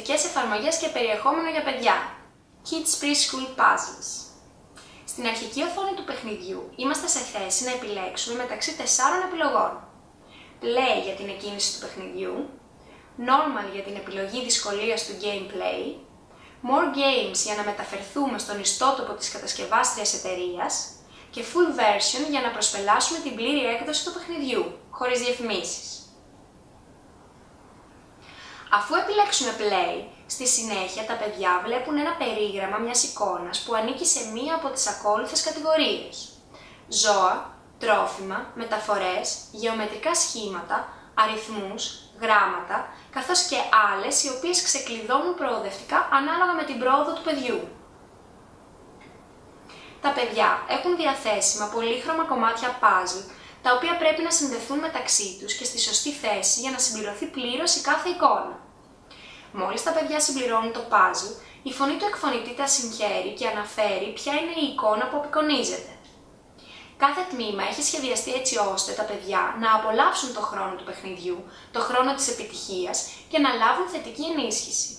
εκπαιδευτικές εφαρμογές και περιεχόμενο για παιδιά. Kids Preschool Puzzles. Στην αρχική οθόνη του παιχνιδιού είμαστε σε θέση να επιλέξουμε μεταξύ τεσσάρων επιλογών. Play για την εκκίνηση του παιχνιδιού, Normal για την επιλογή δυσκολίας του Gameplay, More Games για να μεταφερθούμε στον ιστότοπο της κατασκευάστριας εταιρείας και Full Version για να προσπελάσουμε την πλήρη έκδοση του παιχνιδιού, χωρίς διαφημίσεις. Αφού επιλέξουμε Play, στη συνέχεια τα παιδιά βλέπουν ένα περίγραμμα μιας εικόνας που ανήκει σε μία από τις ακόλουθες κατηγορίες. Ζώα, τρόφιμα, μεταφορές, γεωμετρικά σχήματα, αριθμούς, γράμματα, καθώς και άλλες οι οποίες ξεκλειδώνουν προοδευτικά ανάλογα με την πρόοδο του παιδιού. Τα παιδιά έχουν διαθέσιμα πολύχρωμα κομμάτια puzzle, τα οποία πρέπει να συνδεθούν μεταξύ τους και στη σωστή θέση για να συμπληρωθεί πλήρως η κάθε εικόνα. Μόλις τα παιδιά συμπληρώνουν το puzzle, η φωνή του εκφωνητή τα συγχαίρει και αναφέρει ποια είναι η εικόνα που απεικονίζεται. Κάθε τμήμα έχει σχεδιαστεί έτσι ώστε τα παιδιά να απολαύσουν το χρόνο του παιχνιδιού, το χρόνο της επιτυχίας και να λάβουν θετική ενίσχυση.